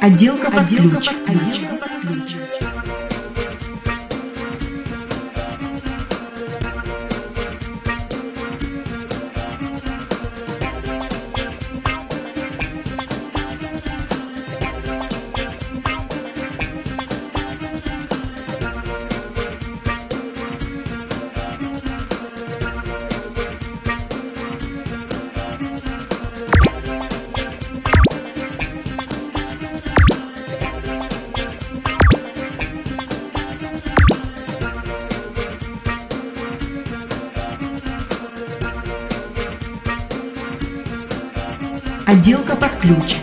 Отделка под ключ. Отделка под ключ. Отделка под ключ.